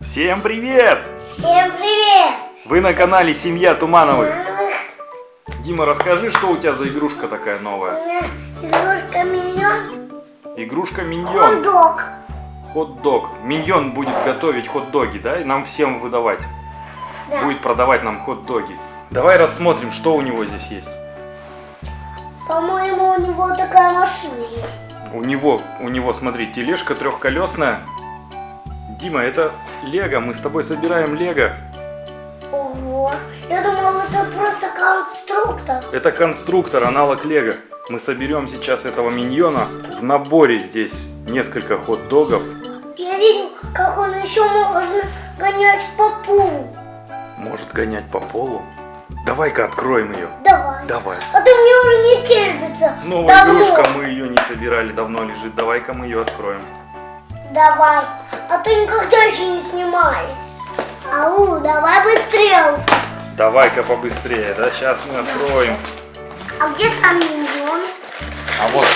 Всем привет! Всем привет! Вы на канале Семья Тумановых. Мамых, Дима, расскажи, что у тебя за игрушка такая новая? игрушка миньон Игрушка Миньон. хот-дог. Хот-дог. Миньон будет готовить хот-доги, да? И нам всем выдавать. Да. Будет продавать нам хот-доги. Давай рассмотрим, что у него здесь есть. По-моему, у него такая машина есть. У него, у него, смотри, тележка трехколесная. Дима, это Лего. Мы с тобой собираем Лего. Ого. Я думал, это просто конструктор. Это конструктор, аналог Лего. Мы соберем сейчас этого миньона. В наборе здесь несколько хот-догов. Я видел, как он еще можно гонять по полу. Может гонять по полу. Давай-ка откроем ее. Давай. Давай. А то мне уже не терпится. Новая Давно. игрушка, мы ее не собирали, давно лежит. Давай-ка мы ее откроем. Давай. А то никогда еще не снимали. Ау, давай быстрее. Давай-ка побыстрее, да? Сейчас мы откроем. А где сам миньон? А вот,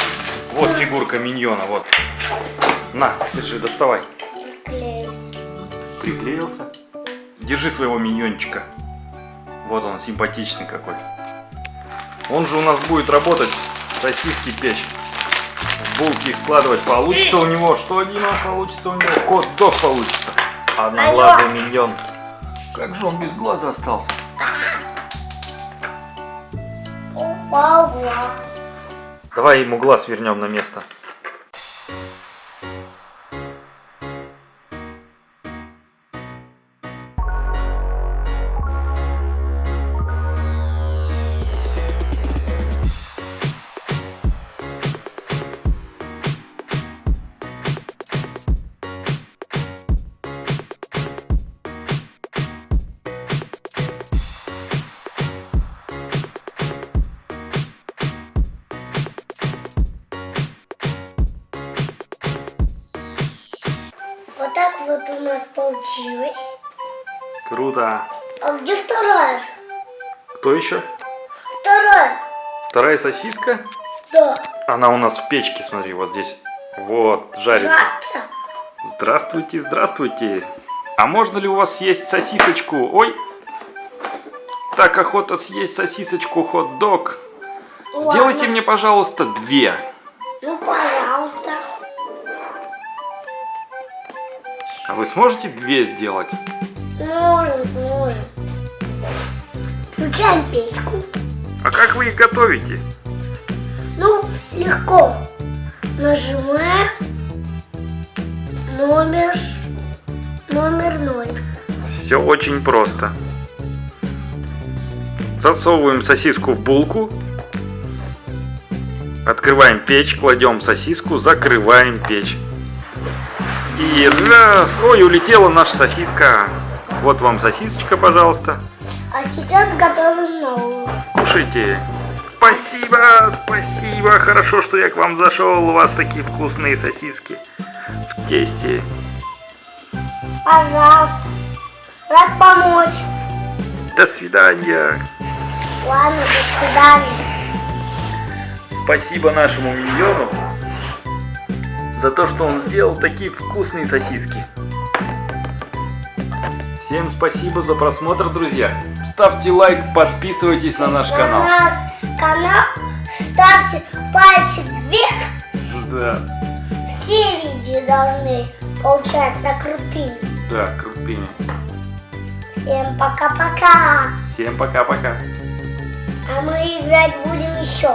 вот фигурка миньона, вот. На, держи, доставай. Клеится. Приклеился. Держи своего миньончика. Вот он, симпатичный какой. Он же у нас будет работать, сосиски печь. Булки складывать. Получится у него, что, Дима, получится у него? Хот-дог получится. Одноглазый миньон. Как же он без глаза остался? Упал глаз. Давай ему глаз вернем на место. Вот у нас получилось. Круто. А где вторая же? Кто еще? Вторая. Вторая сосиска? Да. Она у нас в печке, смотри, вот здесь. Вот, жарится. Жаться. Здравствуйте, здравствуйте. А можно ли у вас съесть сосисочку? Ой, так охота съесть сосисочку хот-дог. Сделайте мне, пожалуйста, две. Ну, пожалуйста. А вы сможете две сделать? Сможем, сможем. Включаем печку. А как вы их готовите? Ну, легко. Нажимаем номер, номер ноль. Все очень просто. Засовываем сосиску в булку. Открываем печь, кладем сосиску, закрываем печь. И раз! Ой, улетела наша сосиска. Вот вам сосисочка, пожалуйста. А сейчас готовим новую. Кушайте. Спасибо, спасибо. Хорошо, что я к вам зашел. У вас такие вкусные сосиски в тесте. Пожалуйста. Рад помочь. До свидания. Ладно, до свидания. Спасибо нашему миньону за то, что он сделал такие вкусные сосиски. Всем спасибо за просмотр, друзья. Ставьте лайк, подписывайтесь на наш На канал. наш канал ставьте пальчик вверх. Да, Все видео должны получаться крутыми. да, крутыми. Всем пока-пока. Всем пока-пока. А мы играть будем еще.